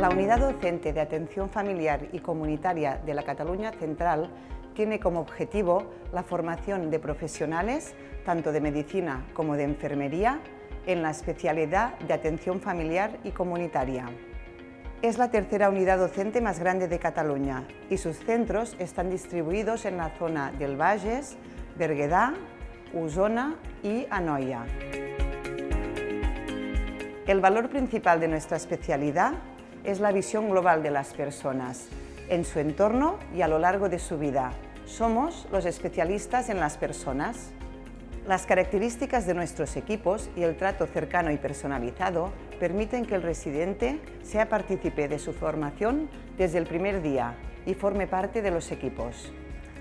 La Unidad Docente de Atención Familiar y Comunitaria de la Cataluña Central tiene como objetivo la formación de profesionales, tanto de medicina como de enfermería, en la especialidad de atención familiar y comunitaria. Es la tercera unidad docente más grande de Cataluña y sus centros están distribuidos en la zona del Bages, Berguedà, Osona y Anoia. El valor principal de nuestra especialidad es la visión global de las personas, en su entorno y a lo largo de su vida. Somos los especialistas en las personas. Las características de nuestros equipos y el trato cercano y personalizado permiten que el residente sea partícipe de su formación desde el primer día y forme parte de los equipos.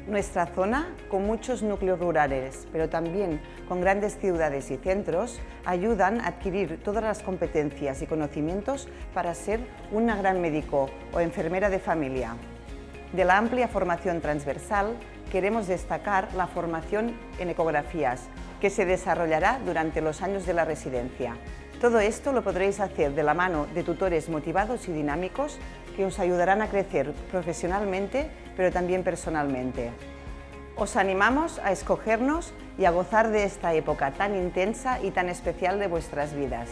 Nuestra zona, con muchos núcleos rurales, pero también con grandes ciudades y centros, ayudan a adquirir todas las competencias y conocimientos para ser una gran médico o enfermera de familia. De la amplia formación transversal, queremos destacar la formación en ecografías, que se desarrollará durante los años de la residencia. Todo esto lo podréis hacer de la mano de tutores motivados y dinámicos que os ayudarán a crecer profesionalmente, pero también personalmente. Os animamos a escogernos y a gozar de esta época tan intensa y tan especial de vuestras vidas.